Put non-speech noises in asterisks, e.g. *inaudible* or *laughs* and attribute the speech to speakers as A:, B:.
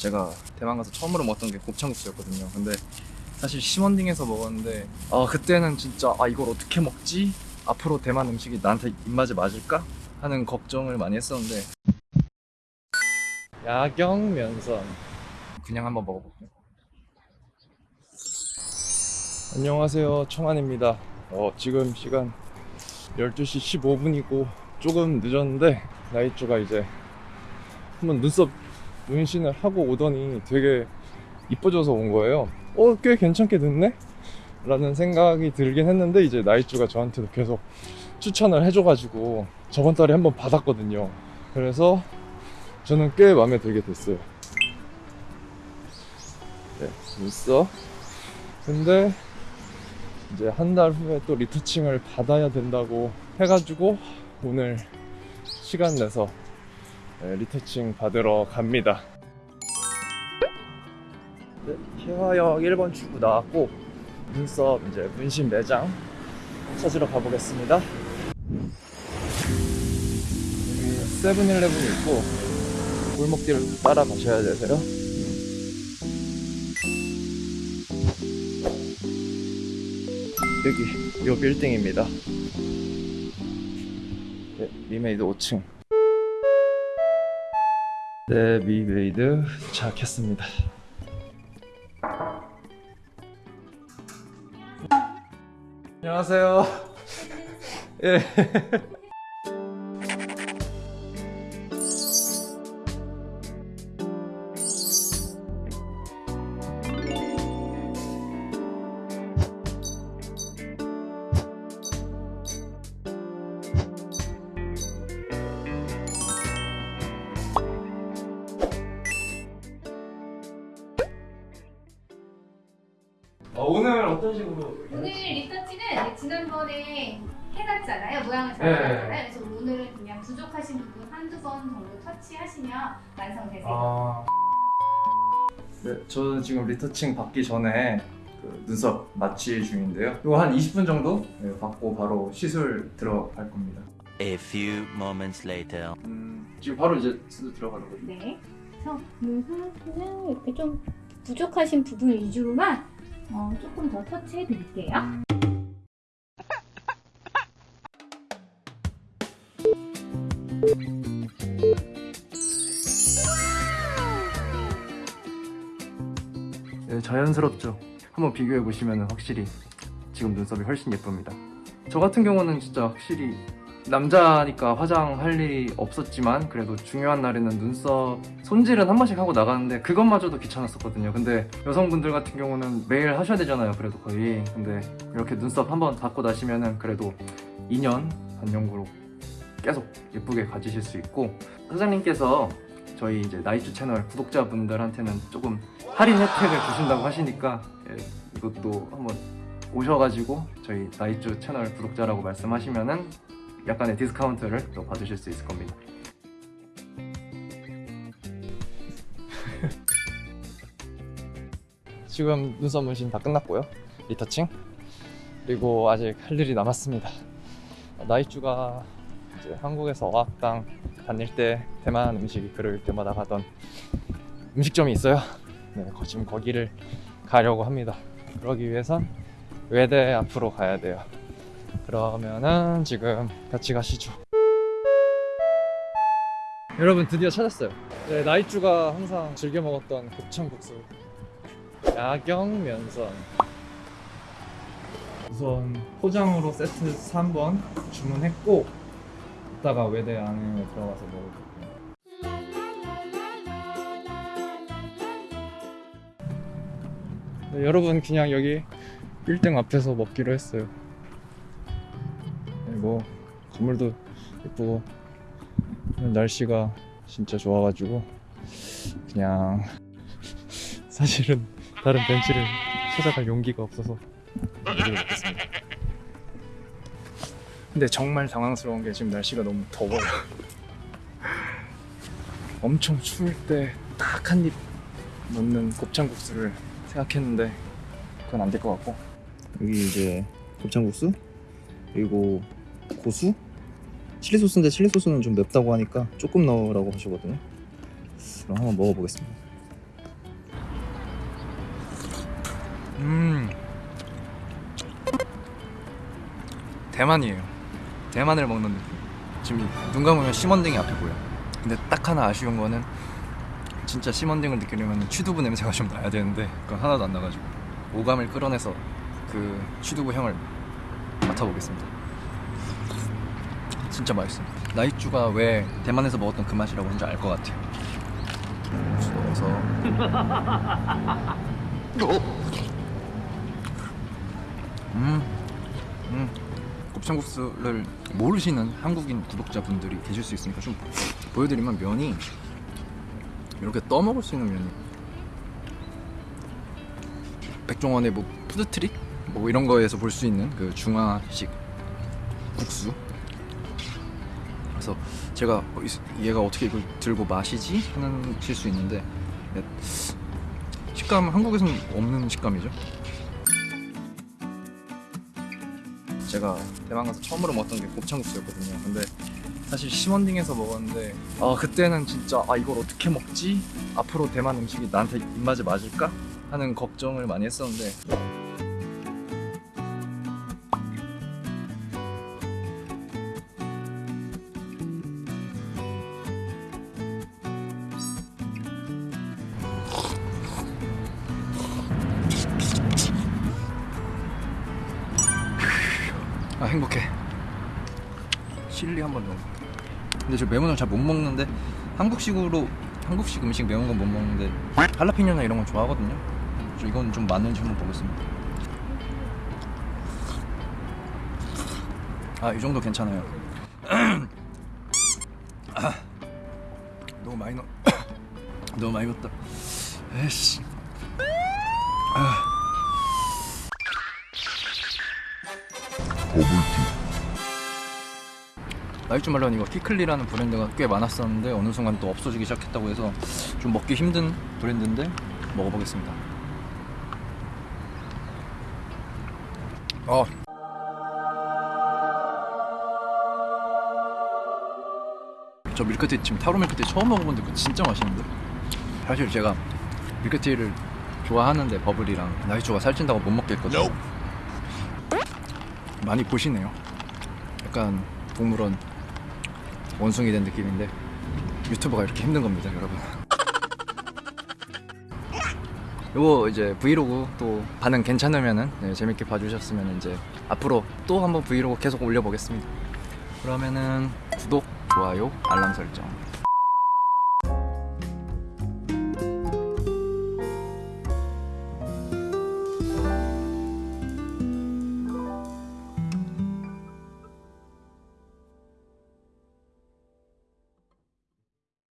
A: 제가 대만 가서 처음으로 먹었던 게 곱창국수였거든요. 근데 사실 시먼딩에서 먹었는데 아 그때는 진짜 아 이걸 어떻게 먹지? 앞으로 대만 음식이 나한테 입맛에 맞을까? 하는 걱정을 많이 했었는데 야경 면선 그냥 한번 먹어볼게요. 안녕하세요 청안입니다. 어, 지금 시간 12시 15분이고 조금 늦었는데 나이쭈가 이제 한번 눈썹 문신을 하고 오더니 되게 이뻐져서 온 거예요. 어, 꽤 괜찮게 됐네? 라는 생각이 들긴 했는데 이제 나이쭈가 저한테도 계속 추천을 해줘가지고 저번 달에 한번 받았거든요. 그래서 저는 꽤 마음에 들게 됐어요. 네, 눈썹. 근데 이제 한 달 후에 또 리터칭을 받아야 된다고 해가지고 오늘 시간 내서 네, 리터칭 받으러 갑니다. 네, 희화역 1번 출구 나왔고 눈썹 이제 문신 매장 찾으러 가보겠습니다. 세븐일레븐이 있고 골목길을 따라 가셔야 되세요. 여기 요 빌딩입니다. 네, 미메이드 5층. 네, 미메이드 도착했습니다. 안녕하세요. 예. *laughs* 어, 오늘 어떤 식으로?
B: 오늘 리터치는 지난번에 해놨잖아요. 모양을 잘
A: 네.
B: 그래서 오늘은 그냥 부족하신 부분 한두 번 정도 터치하시면 완성되세요.
A: 아. 네, 저는 지금 리터칭 받기 전에 그 눈썹 마취 중인데요. 이거 한 20분 정도 네, 받고 바로 시술 들어갈 겁니다.
C: A few moments later.
A: 음, 지금 바로 이제 시술 들어가는 거죠?
B: 네. 그래서 눈썹은 이렇게 좀 부족하신 부분 위주로만 어, 조금 더 터치해 드릴게요.
A: 네, 자연스럽죠. 한번 비교해 보시면 확실히 지금 눈썹이 훨씬 예쁩니다. 저 같은 경우는 진짜 확실히 남자니까 화장할 일이 없었지만 그래도 중요한 날에는 눈썹 손질은 한 번씩 하고 나가는데 그것마저도 귀찮았었거든요. 근데 여성분들 같은 경우는 매일 하셔야 되잖아요. 그래도 거의. 근데 이렇게 눈썹 한 번 닫고 나시면은 그래도 2년 반영구로 계속 예쁘게 가지실 수 있고 사장님께서 저희 이제 나이츠 채널 구독자분들한테는 조금 할인 혜택을 주신다고 하시니까 예, 이것도 한번 오셔가지고 저희 나이쭈 채널 구독자라고 말씀하시면은 약간의 디스카운트를 또 받으실 수 있을 겁니다. *laughs* 지금 눈썹 문신 다 끝났고요. Retouching 그리고 아직 할 일이 남았습니다. 나이쭈가 이제 한국에서 어학당 다닐 때 대만 음식이 그리울 때마다 가던 음식점이 있어요. 네, 거- 지금 거기를 가려고 합니다. 그러기 위해선 외대 앞으로 가야 돼요. 그러면은 지금 같이 가시죠. 여러분 드디어 찾았어요. 네, 나이쭈가 항상 즐겨 먹었던 곱창국수 야경 면선. 우선 포장으로 세트 3번 주문했고 이따가 외대 안에 들어가서 먹을 거예요. 네, 여러분 그냥 여기 빌딩 앞에서 먹기로 했어요. 네, 뭐 건물도 예쁘고 날씨가 진짜 좋아가지고 그냥 *laughs* 사실은 다른 벤치를 찾아갈 용기가 없어서 여기를 먹겠습니다. 근데 정말 당황스러운 게 지금 날씨가 너무 더워요. *laughs* 엄청 추울 때 딱 한 입 넣는 곱창국수를 생각했는데 그건 안 될 것 같고
D: 여기 이제 곱창국수 그리고 고수? 칠리 소스인데 칠리 소스는 좀 맵다고 하니까 조금 넣으라고 하시거든요. 그럼 한번 먹어보겠습니다.
A: 음. 대만이에요. 대만을 먹는 느낌. 지금 눈 감으면 심원딩이 앞에 보여. 근데 딱 하나 아쉬운 거는 진짜 심원딩을 느끼려면 취두부 냄새가 좀 나야 되는데 그건 하나도 안 나가지고 오감을 끌어내서 그 취두부 향을 맡아보겠습니다. 진짜 맛있어요 나이쭈가 왜 대만에서 먹었던 그 맛이라고 하는지 알 것 같아요. 넣어서 *laughs* 음, 음. 곱창국수를 모르시는 한국인 구독자분들이 계실 수 있으니까 좀 보여드리면 면이 이렇게 떠먹을 수 있는 면이 백종원의 뭐 푸드트럭? 뭐 이런 거에서 볼 수 있는 그 중화식 국수 그래서 제가 어, 이- 얘가 어떻게 이걸 들고 마시지 하실 수 있는데 네, 식감 한국에서는 없는 식감이죠 제가 대만 가서 처음으로 먹었던 게 곱창국수였거든요. 근데 사실 시원딩에서 먹었는데 아 그때는 진짜 아 이걸 어떻게 먹지? 앞으로 대만 음식이 나한테 입맛에 맞을까? 하는 걱정을 많이 했었는데 아 행복해. 칠리 한번 넣어. 근데 저 매운 걸 잘 못 먹는데 한국식으로 한국식 음식 매운 건 못 먹는데 할라피뇨나 이런 건 좋아하거든요. 저 이건 좀 맞는지 한번 보겠습니다. 아 이 정도 괜찮아요. *clears throat* 아, 너무 많이 넣 *clears throat* 너무 많이 넣었다. 에이씨 나이츠 말론 이거 키클리라는 브랜드가 꽤 많았었는데 어느 순간 또 없어지기 시작했다고 해서 좀 먹기 힘든 브랜드인데 먹어보겠습니다. 어. 저 밀크티 지금 타로 밀크티 처음 먹어보는데 그거 진짜 맛있는데 사실 제가 밀크티를 좋아하는데 버블이랑 나이츠가 살찐다고 못 먹겠거든요. 많이 보시네요. 약간 동물원 원숭이 된 느낌인데 유튜버가 이렇게 힘든 겁니다 여러분. 요거 이제 브이로그 또 반응 괜찮으면은 네, 재밌게 봐주셨으면 이제 앞으로 또 한번 브이로그 계속 올려보겠습니다. 그러면은 구독, 좋아요, 알람 설정